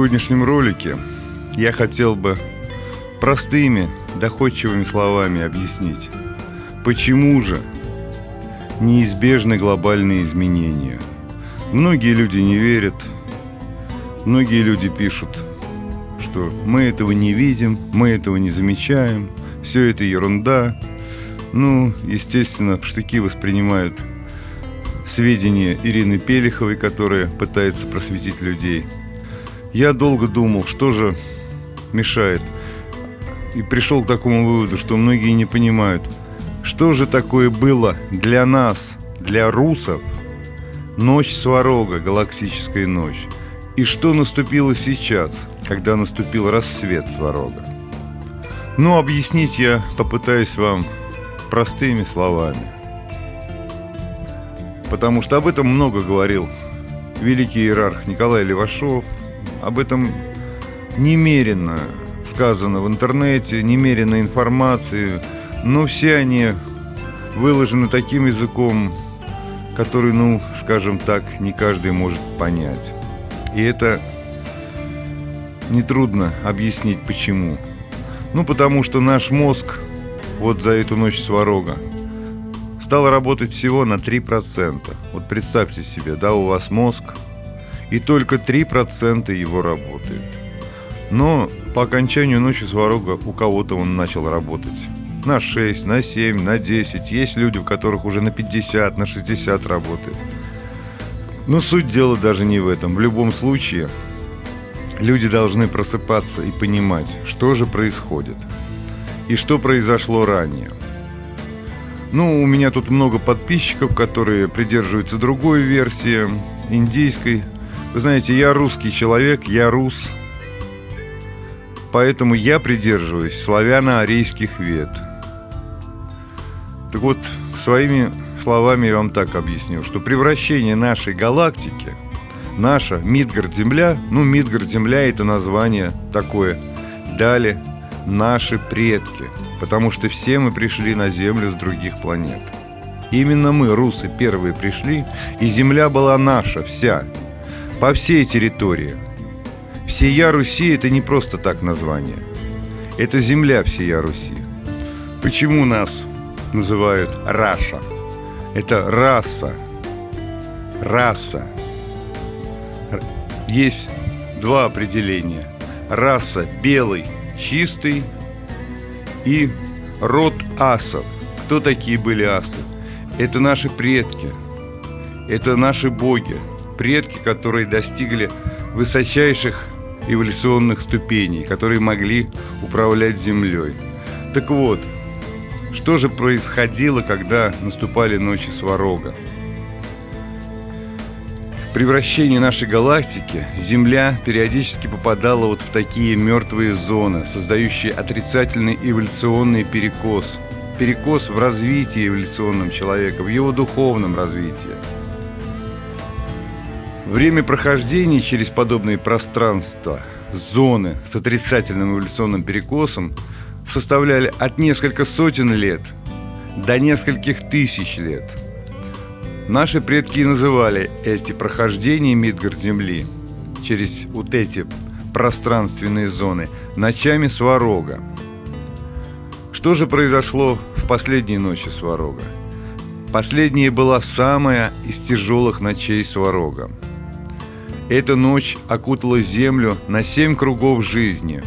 сегодняшнем ролике я хотел бы простыми, доходчивыми словами объяснить, почему же неизбежны глобальные изменения. Многие люди не верят, многие люди пишут, что мы этого не видим, мы этого не замечаем, все это ерунда. Ну, естественно, в штыки воспринимают сведения Ирины Пелиховой, которая пытается просветить людей – я долго думал, что же мешает. И пришел к такому выводу, что многие не понимают, что же такое было для нас, для русов, ночь Сварога, галактическая ночь. И что наступило сейчас, когда наступил рассвет Сварога. Ну, объяснить я попытаюсь вам простыми словами. Потому что об этом много говорил великий иерарх Николай Левашов – об этом немерено сказано в интернете, немерено информации, но все они выложены таким языком, который, ну, скажем так, не каждый может понять. И это нетрудно объяснить почему. Ну, потому что наш мозг вот за эту ночь сварога стал работать всего на 3%. Вот представьте себе, да, у вас мозг – и только 3% его работает. Но по окончанию ночи сварога у кого-то он начал работать. На 6, на 7, на 10. Есть люди, у которых уже на 50, на 60 работает. Но суть дела даже не в этом. В любом случае, люди должны просыпаться и понимать, что же происходит. И что произошло ранее. Ну, у меня тут много подписчиков, которые придерживаются другой версии, индийской, вы знаете, я русский человек, я рус. Поэтому я придерживаюсь славяно-арийских вет. Так вот, своими словами я вам так объясню, что превращение нашей галактики, наша Мидгард-Земля, ну, Мидгард-Земля – это название такое, дали наши предки, потому что все мы пришли на Землю с других планет. Именно мы, русы, первые пришли, и Земля была наша, вся – по всей территории. Всея Руси – это не просто так название. Это земля всея Руси. Почему нас называют Раша? Это раса. Раса. Есть два определения. Раса белый, чистый и род асов. Кто такие были асы? Это наши предки. Это наши боги предки, которые достигли высочайших эволюционных ступеней, которые могли управлять Землей. Так вот, что же происходило, когда наступали ночи Сварога? При вращении нашей галактики Земля периодически попадала вот в такие мертвые зоны, создающие отрицательный эволюционный перекос. Перекос в развитии эволюционном человека, в его духовном развитии. Время прохождения через подобные пространства, зоны с отрицательным эволюционным перекосом составляли от нескольких сотен лет до нескольких тысяч лет. Наши предки называли эти прохождения Мидгард-Земли через вот эти пространственные зоны ночами Сварога. Что же произошло в последние ночи Сварога? Последняя была самая из тяжелых ночей Сварога. Эта ночь окутала землю на семь кругов жизни.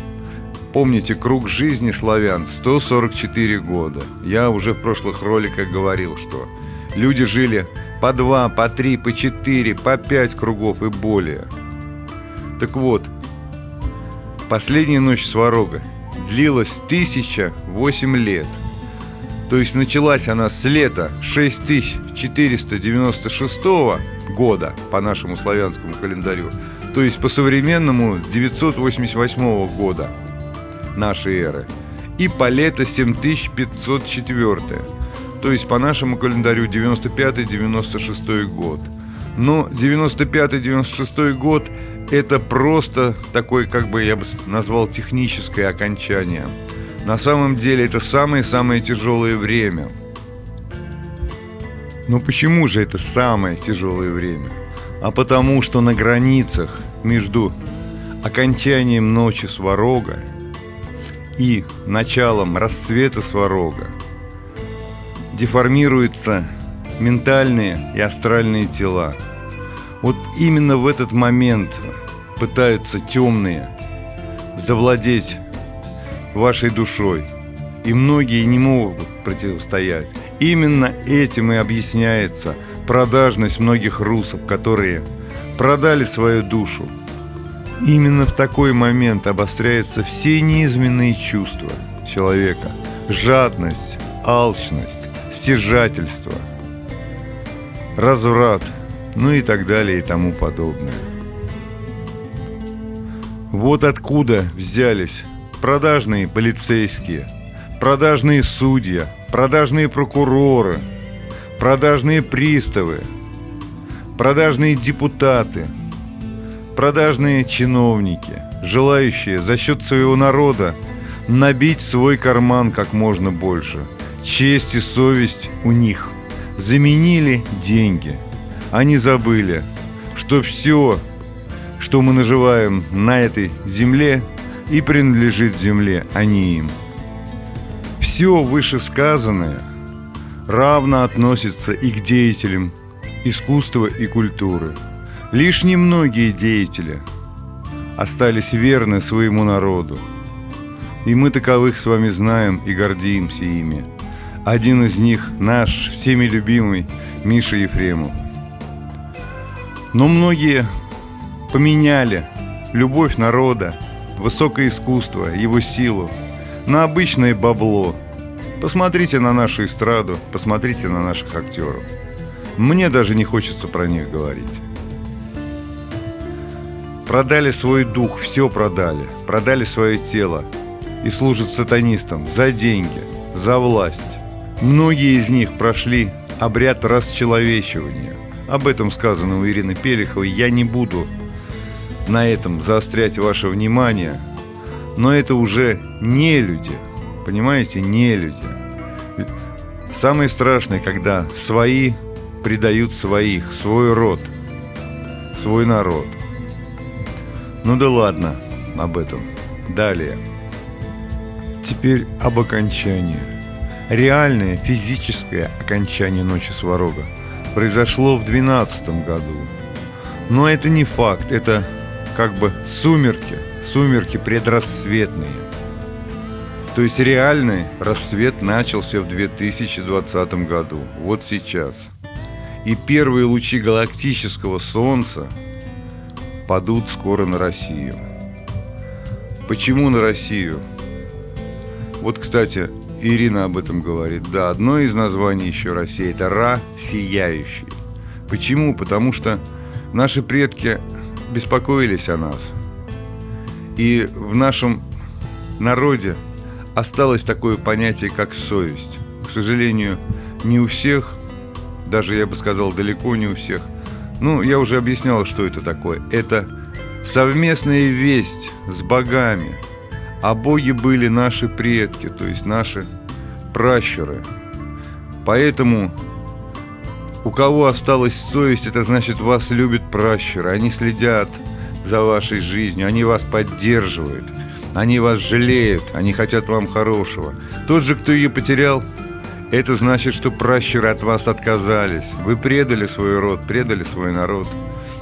Помните, круг жизни славян 144 года. Я уже в прошлых роликах говорил, что люди жили по два, по три, по четыре, по пять кругов и более. Так вот, последняя ночь Сварога длилась 1008 лет. То есть началась она с лета 6496 года по нашему славянскому календарю, то есть по современному 988 года нашей эры, и по лето 7504, то есть по нашему календарю 95-96 год. Но 95-96 год это просто такой, как бы я бы назвал, техническое окончание. На самом деле это самое-самое тяжелое время – но почему же это самое тяжелое время? А потому что на границах между окончанием ночи Сварога и началом расцвета Сварога деформируются ментальные и астральные тела. Вот именно в этот момент пытаются темные завладеть вашей душой. И многие не могут противостоять. Именно этим и объясняется продажность многих русов, которые продали свою душу. Именно в такой момент обостряются все неизменные чувства человека. Жадность, алчность, стяжательство, разврат, ну и так далее и тому подобное. Вот откуда взялись продажные полицейские, продажные судьи, продажные прокуроры, продажные приставы, продажные депутаты, продажные чиновники, желающие за счет своего народа набить свой карман как можно больше. Честь и совесть у них заменили деньги. Они забыли, что все что мы наживаем на этой земле и принадлежит земле, а не им. Все вышесказанное равно относится и к деятелям искусства и культуры. Лишь немногие деятели остались верны своему народу. И мы таковых с вами знаем и гордимся ими. Один из них наш всеми любимый Миша Ефремов. Но многие поменяли любовь народа, высокое искусство, его силу на обычное бабло. Посмотрите на нашу эстраду, посмотрите на наших актеров. Мне даже не хочется про них говорить. Продали свой дух, все продали. Продали свое тело и служат сатанистам за деньги, за власть. Многие из них прошли обряд расчеловечивания. Об этом сказано у Ирины Пелиховой. Я не буду на этом заострять ваше внимание, но это уже не люди, понимаете, не люди. Самое страшное, когда свои предают своих, свой род, свой народ. Ну да ладно об этом. Далее. Теперь об окончании. Реальное физическое окончание Ночи Сварога произошло в 12 году. Но это не факт, это как бы сумерки, сумерки предрассветные. То есть реальный рассвет начался в 2020 году, вот сейчас. И первые лучи галактического Солнца падут скоро на Россию. Почему на Россию? Вот, кстати, Ирина об этом говорит. Да, одно из названий еще России – это Ра сияющий. Почему? Потому что наши предки беспокоились о нас. И в нашем народе осталось такое понятие, как совесть. К сожалению, не у всех, даже я бы сказал, далеко не у всех. Ну, я уже объяснял, что это такое. Это совместная весть с богами. А боги были наши предки, то есть наши пращуры. Поэтому у кого осталась совесть, это значит, вас любят пращуры. Они следят за вашей жизнью, они вас поддерживают, они вас жалеют, они хотят вам хорошего. Тот же, кто ее потерял, это значит, что пращуры от вас отказались. Вы предали свой род, предали свой народ.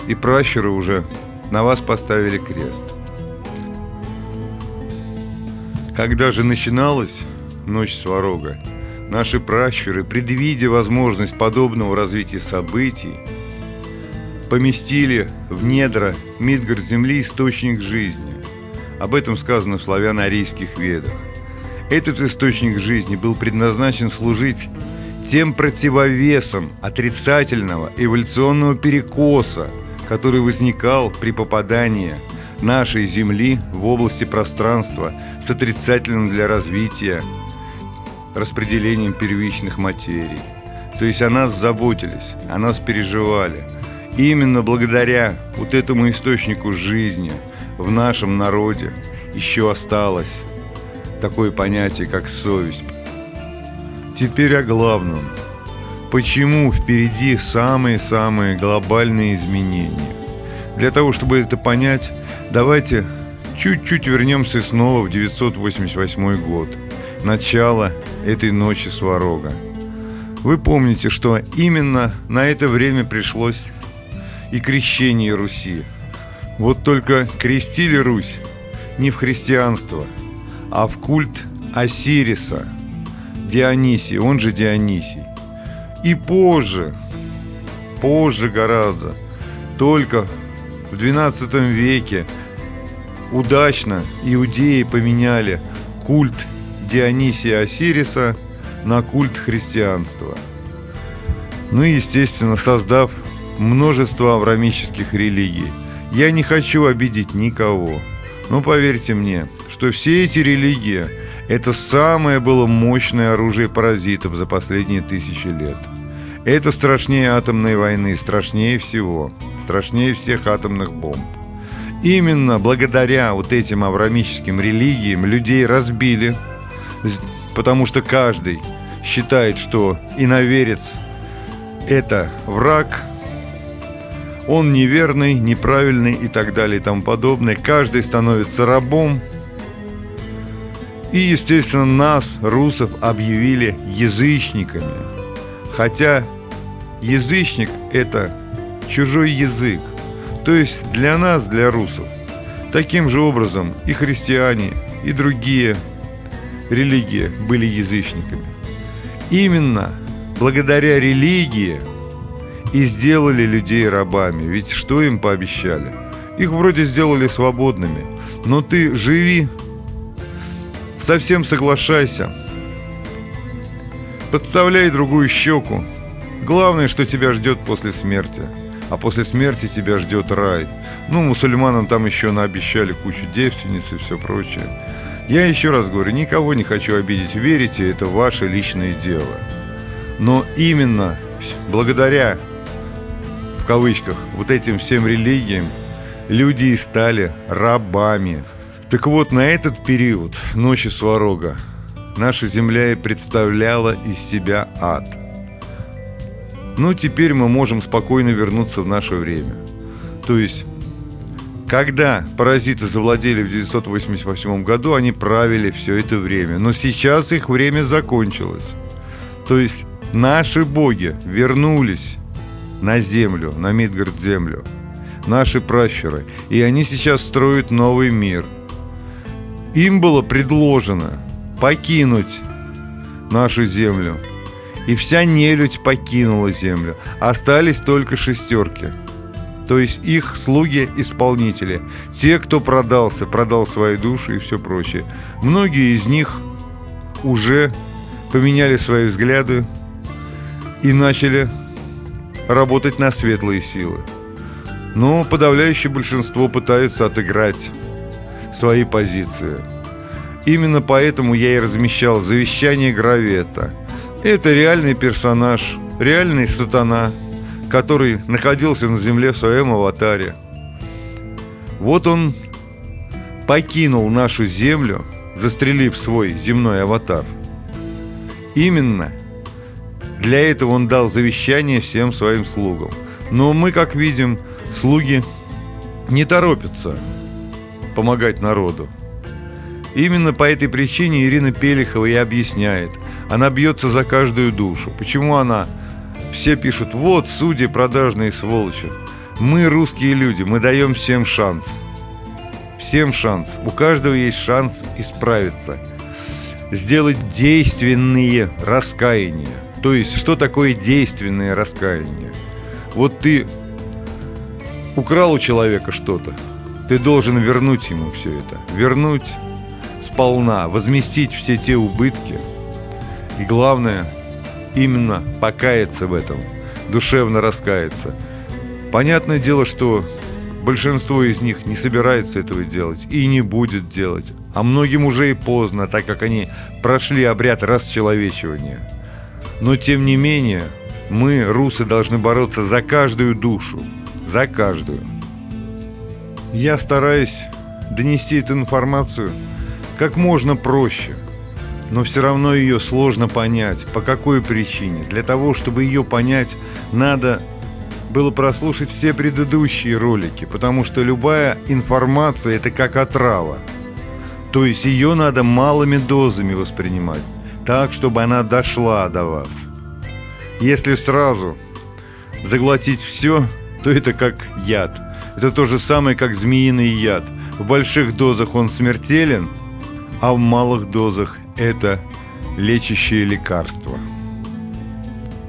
И пращуры уже на вас поставили крест. Когда же начиналась ночь Сварога, Наши пращуры, предвидя возможность подобного развития событий, поместили в недра Мидгард земли источник жизни. Об этом сказано в славяно-арийских ведах. Этот источник жизни был предназначен служить тем противовесом отрицательного эволюционного перекоса, который возникал при попадании нашей Земли в области пространства с отрицательным для развития распределением первичных материй. То есть о нас заботились, о нас переживали. И именно благодаря вот этому источнику жизни в нашем народе еще осталось такое понятие, как совесть. Теперь о главном. Почему впереди самые-самые глобальные изменения? Для того, чтобы это понять, давайте чуть-чуть вернемся снова в 988 год, начало этой ночи Сварога. Вы помните, что именно на это время пришлось и крещение Руси. Вот только крестили Русь не в христианство, а в культ Осириса, Дионисий, он же Дионисий. И позже, позже гораздо, только в XII веке удачно иудеи поменяли культ Дионисия Осириса на культ христианства. Ну и, естественно, создав множество аврамических религий. Я не хочу обидеть никого, но поверьте мне, что все эти религии – это самое было мощное оружие паразитов за последние тысячи лет. Это страшнее атомной войны, страшнее всего, страшнее всех атомных бомб. Именно благодаря вот этим аврамическим религиям людей разбили, потому что каждый считает, что иноверец – это враг, он неверный, неправильный и так далее и тому подобное. Каждый становится рабом. И, естественно, нас, русов, объявили язычниками. Хотя язычник – это чужой язык. То есть для нас, для русов, таким же образом и христиане, и другие религии были язычниками. Именно благодаря религии и сделали людей рабами. Ведь что им пообещали? Их вроде сделали свободными. Но ты живи, совсем соглашайся. Подставляй другую щеку. Главное, что тебя ждет после смерти – а после смерти тебя ждет рай. Ну, мусульманам там еще наобещали кучу девственниц и все прочее. Я еще раз говорю, никого не хочу обидеть. Верите, это ваше личное дело. Но именно благодаря, кавычках, вот этим всем религиям, люди и стали рабами. Так вот, на этот период ночи Сварога наша земля и представляла из себя ад – ну, теперь мы можем спокойно вернуться в наше время. То есть, когда паразиты завладели в 1988 году, они правили все это время. Но сейчас их время закончилось. То есть, наши боги вернулись на землю, на Мидгард-землю. Наши пращуры. И они сейчас строят новый мир. Им было предложено покинуть нашу землю – и вся нелюдь покинула землю. Остались только шестерки. То есть их слуги-исполнители. Те, кто продался, продал свои души и все прочее. Многие из них уже поменяли свои взгляды и начали работать на светлые силы. Но подавляющее большинство пытаются отыграть свои позиции. Именно поэтому я и размещал завещание Гравета – это реальный персонаж, реальный сатана, который находился на земле в своем аватаре. Вот он покинул нашу землю, застрелив свой земной аватар. Именно для этого он дал завещание всем своим слугам. Но мы, как видим, слуги не торопятся помогать народу. Именно по этой причине Ирина Пелихова и объясняет, она бьется за каждую душу. Почему она? Все пишут, вот судьи продажные сволочи. Мы русские люди, мы даем всем шанс. Всем шанс. У каждого есть шанс исправиться. Сделать действенные раскаяния. То есть, что такое действенное раскаяние? Вот ты украл у человека что-то, ты должен вернуть ему все это. Вернуть сполна, возместить все те убытки – и главное, именно покаяться в этом, душевно раскаяться. Понятное дело, что большинство из них не собирается этого делать и не будет делать. А многим уже и поздно, так как они прошли обряд расчеловечивания. Но тем не менее, мы, русы, должны бороться за каждую душу. За каждую. Я стараюсь донести эту информацию как можно проще – но все равно ее сложно понять. По какой причине? Для того, чтобы ее понять, надо было прослушать все предыдущие ролики, потому что любая информация – это как отрава. То есть ее надо малыми дозами воспринимать, так, чтобы она дошла до вас. Если сразу заглотить все, то это как яд. Это то же самое, как змеиный яд. В больших дозах он смертелен, а в малых дозах это лечащее лекарство.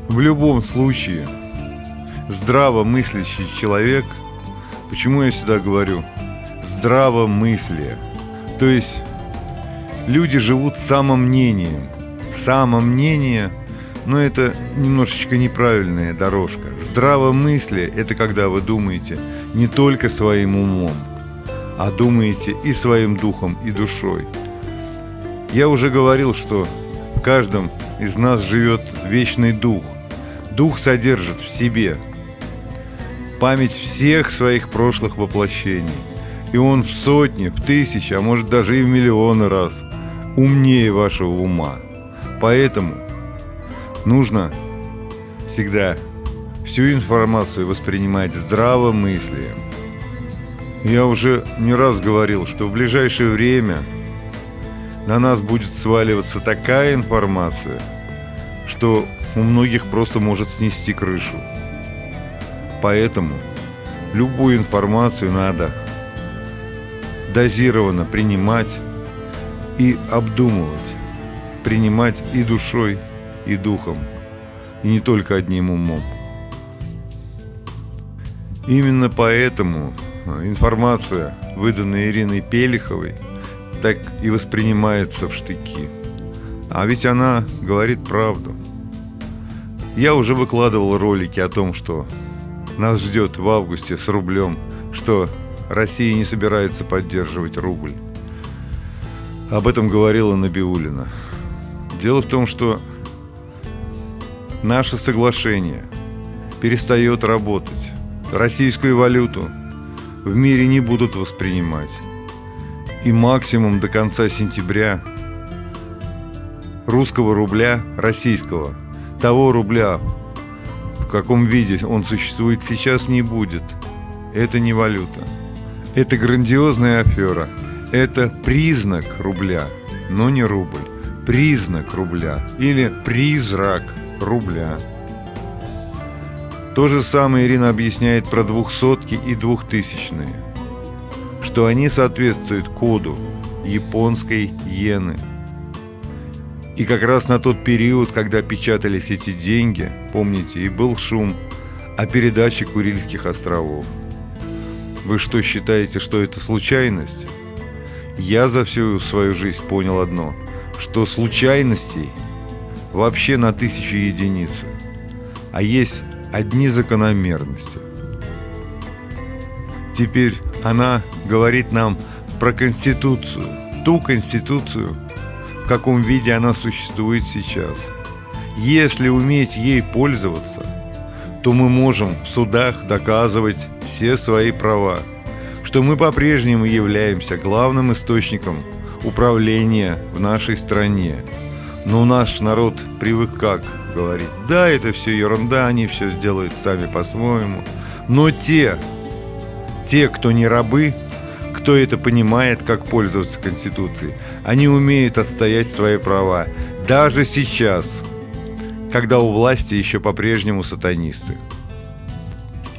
В любом случае, здравомыслящий человек, почему я всегда говорю, здравомыслие, то есть люди живут самомнением. Самомнение, но это немножечко неправильная дорожка. Здравомыслие – это когда вы думаете не только своим умом, а думаете и своим духом, и душой. Я уже говорил, что в каждом из нас живет вечный дух. Дух содержит в себе память всех своих прошлых воплощений. И он в сотни, в тысячи, а может даже и в миллионы раз умнее вашего ума. Поэтому нужно всегда всю информацию воспринимать здравым мыслием. Я уже не раз говорил, что в ближайшее время на нас будет сваливаться такая информация, что у многих просто может снести крышу. Поэтому любую информацию надо дозированно принимать и обдумывать. Принимать и душой, и духом, и не только одним умом. Именно поэтому информация, выданная Ириной Пелиховой, так и воспринимается в штыки. А ведь она говорит правду. Я уже выкладывал ролики о том, что нас ждет в августе с рублем, что Россия не собирается поддерживать рубль. Об этом говорила Набиулина. Дело в том, что наше соглашение перестает работать. Российскую валюту в мире не будут воспринимать. И максимум до конца сентября русского рубля, российского, того рубля, в каком виде он существует сейчас, не будет. Это не валюта. Это грандиозная афера. Это признак рубля, но не рубль. Признак рубля или призрак рубля. То же самое Ирина объясняет про двухсотки и двухтысячные, что они соответствуют коду японской иены. И как раз на тот период, когда печатались эти деньги, помните, и был шум о передаче Курильских островов – вы что, считаете, что это случайность? Я за всю свою жизнь понял одно, что случайностей вообще на тысячу единиц, а есть одни закономерности. Теперь она говорит нам про Конституцию, ту Конституцию, в каком виде она существует сейчас. Если уметь ей пользоваться, то мы можем в судах доказывать все свои права, что мы по-прежнему являемся главным источником управления в нашей стране. Но наш народ привык как говорить, да, это все ерунда, они все сделают сами по-своему. Но те, те, кто не рабы, кто это понимает, как пользоваться Конституцией, они умеют отстоять свои права. Даже сейчас, когда у власти еще по-прежнему сатанисты.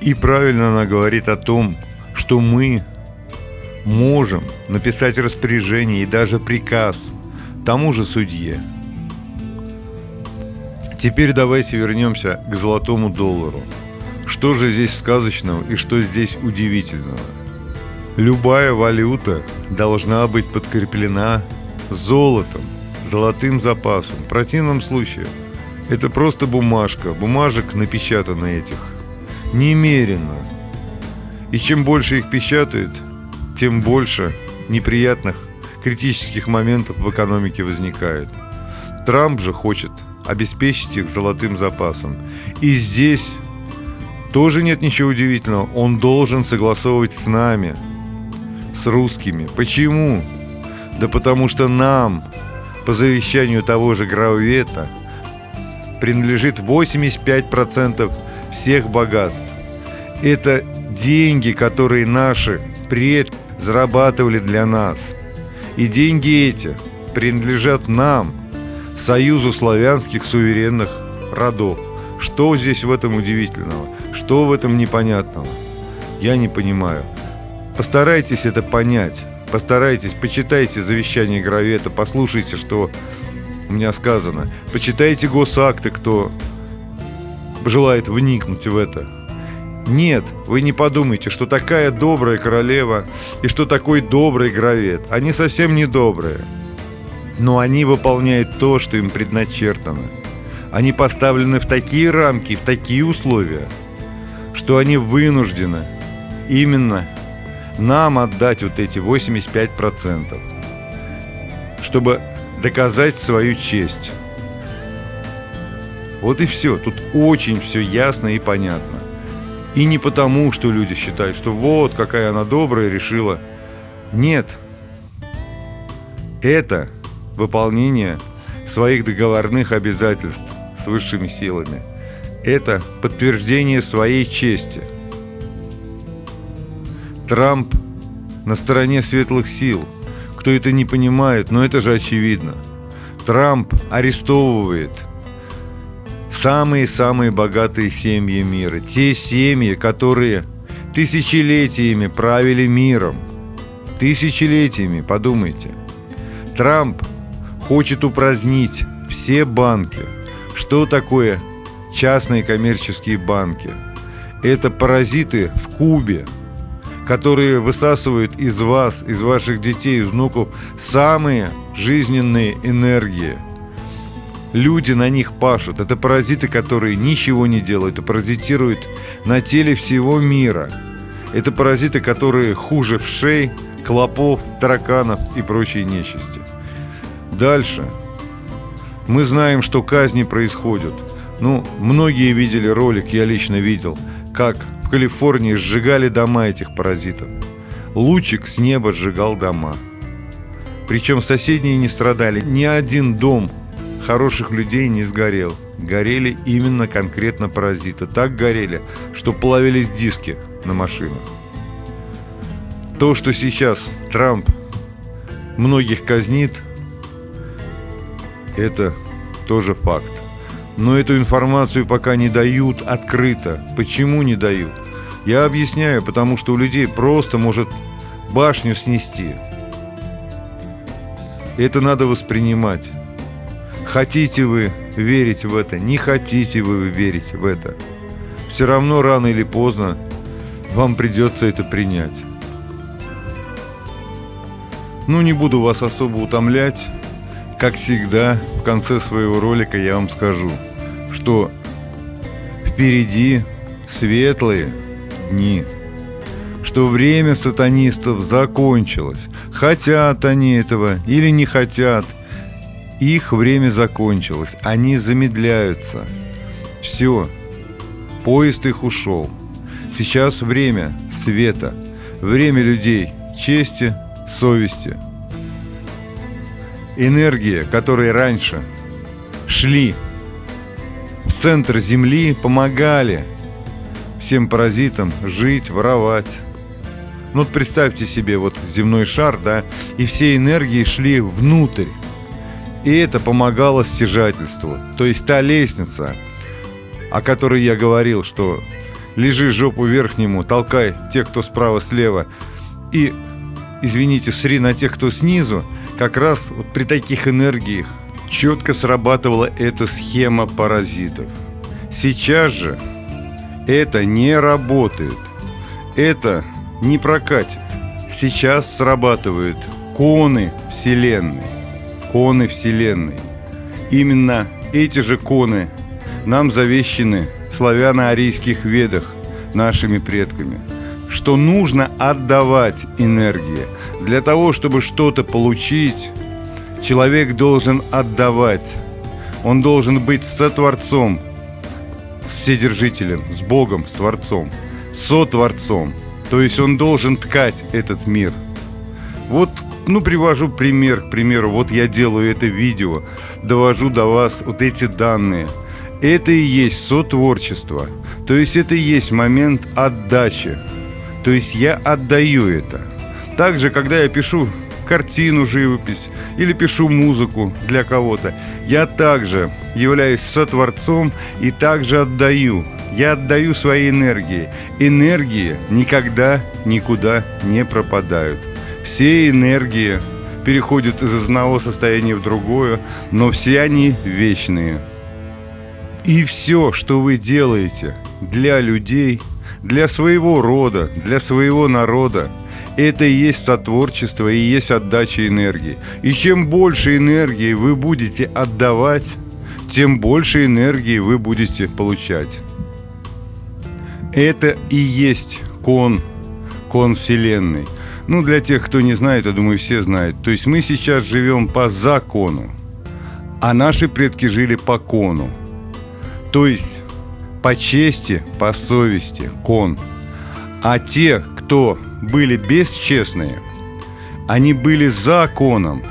И правильно она говорит о том, что мы можем написать распоряжение и даже приказ тому же судье. Теперь давайте вернемся к золотому доллару. Что же здесь сказочного и что здесь удивительного? Любая валюта должна быть подкреплена золотом, золотым запасом. В противном случае это просто бумажка, бумажек напечатано этих немерено. И чем больше их печатают, тем больше неприятных критических моментов в экономике возникает. Трамп же хочет обеспечить их золотым запасом. И здесь тоже нет ничего удивительного. Он должен согласовывать с нами, с русскими. Почему? Да потому что нам, по завещанию того же Граувета, принадлежит 85% всех богатств. Это деньги, которые наши предки зарабатывали для нас. И деньги эти принадлежат нам, Союзу славянских суверенных родов. Что здесь в этом удивительного? Что в этом непонятного? Я не понимаю. Постарайтесь это понять. Постарайтесь, почитайте завещание Гравета, послушайте, что у меня сказано. Почитайте госакты, кто желает вникнуть в это. Нет, вы не подумайте, что такая добрая королева и что такой добрый гравет. Они совсем не добрые. Но они выполняют то, что им предначертано. Они поставлены в такие рамки, в такие условия, что они вынуждены именно нам отдать вот эти 85%, чтобы доказать свою честь. Вот и все. Тут очень все ясно и понятно. И не потому, что люди считают, что вот какая она добрая решила. Нет. Это выполнение своих договорных обязательств с высшими силами. Это подтверждение своей чести. Трамп на стороне светлых сил. Кто это не понимает, но это же очевидно. Трамп арестовывает – самые-самые богатые семьи мира. Те семьи, которые тысячелетиями правили миром. Тысячелетиями, подумайте. Трамп хочет упразднить все банки. Что такое частные коммерческие банки? Это паразиты в кубе, которые высасывают из вас, из ваших детей, из внуков самые жизненные энергии – люди на них пашут. Это паразиты, которые ничего не делают и паразитируют на теле всего мира. Это паразиты, которые хуже вшей, клопов, тараканов и прочей нечисти. Дальше. Мы знаем, что казни происходят. Ну, многие видели ролик, я лично видел, как в Калифорнии сжигали дома этих паразитов. Лучик с неба сжигал дома. Причем соседние не страдали. Ни один дом хороших людей не сгорел. Горели именно конкретно паразиты. Так горели, что плавились диски на машинах. То, что сейчас Трамп многих казнит, это тоже факт. Но эту информацию пока не дают открыто. Почему не дают? Я объясняю, потому что у людей просто может башню снести. Это надо воспринимать. Хотите вы верить в это, не хотите вы верить в это. Все равно рано или поздно вам придется это принять. Ну, не буду вас особо утомлять. Как всегда, в конце своего ролика я вам скажу, что впереди светлые дни, что время сатанистов закончилось. Хотят они этого или не хотят – их время закончилось, они замедляются. Все, поезд их ушел. Сейчас время света, время людей, чести, совести. Энергия, которые раньше шли в центр Земли, помогали всем паразитам жить, воровать. Ну вот представьте себе вот земной шар, да, и все энергии шли внутрь и это помогало стяжательству. То есть та лестница, о которой я говорил, что лежи жопу верхнему, толкай тех, кто справа-слева, и, извините, сри на тех, кто снизу, как раз вот при таких энергиях четко срабатывала эта схема паразитов. Сейчас же это не работает. Это не прокатит. Сейчас срабатывают коны Вселенной коны Вселенной. Именно эти же коны нам завещены славяно-арийских ведах нашими предками, что нужно отдавать энергии. Для того, чтобы что-то получить, человек должен отдавать. Он должен быть сотворцом, вседержителем, с Богом, с Творцом, сотворцом. То есть он должен ткать этот мир. Вот ну, привожу пример, к примеру, вот я делаю это видео, довожу до вас вот эти данные. Это и есть сотворчество. То есть это и есть момент отдачи. То есть я отдаю это. Также, когда я пишу картину, живопись или пишу музыку для кого-то, я также являюсь сотворцом и также отдаю. Я отдаю свои энергии. Энергии никогда никуда не пропадают. Все энергии переходят из одного состояния в другое, но все они вечные. И все, что вы делаете для людей, для своего рода, для своего народа, это и есть сотворчество, и есть отдача энергии. И чем больше энергии вы будете отдавать, тем больше энергии вы будете получать. Это и есть кон, кон Вселенной. Ну, для тех, кто не знает, я думаю, все знают. То есть мы сейчас живем по закону, а наши предки жили по кону. То есть по чести, по совести, кон. А те, кто были бесчестные, они были законом.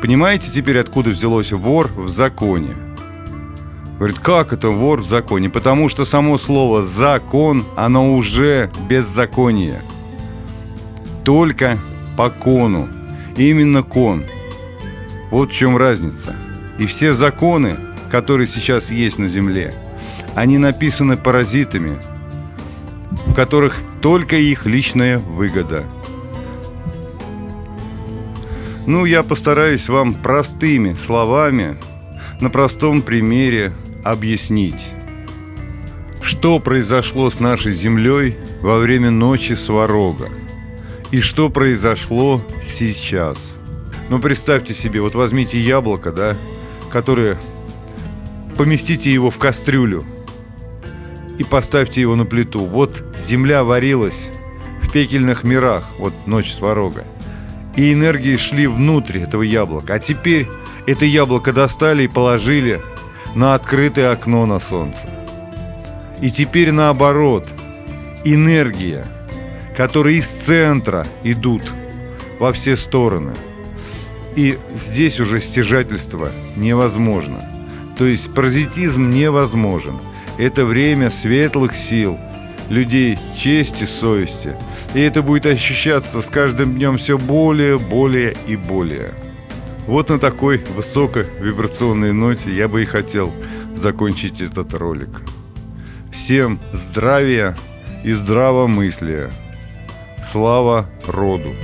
Понимаете теперь, откуда взялось вор в законе? Говорит, как это вор в законе? Потому что само слово «закон», оно уже беззаконие. Только по кону. Именно кон. Вот в чем разница. И все законы, которые сейчас есть на земле, они написаны паразитами, в которых только их личная выгода. Ну, я постараюсь вам простыми словами, на простом примере объяснить, что произошло с нашей землей во время ночи Сварога и что произошло сейчас. Ну, представьте себе, вот возьмите яблоко, да, которое поместите его в кастрюлю и поставьте его на плиту. Вот земля варилась в пекельных мирах, вот ночь сварога. И энергии шли внутрь этого яблока. А теперь это яблоко достали и положили на открытое окно на солнце. И теперь наоборот, энергия, которые из центра идут во все стороны. И здесь уже стяжательство невозможно. То есть паразитизм невозможен. Это время светлых сил, людей чести, совести. И это будет ощущаться с каждым днем все более, более и более. Вот на такой высокой вибрационной ноте я бы и хотел закончить этот ролик. Всем здравия и здравомыслия. Слава роду!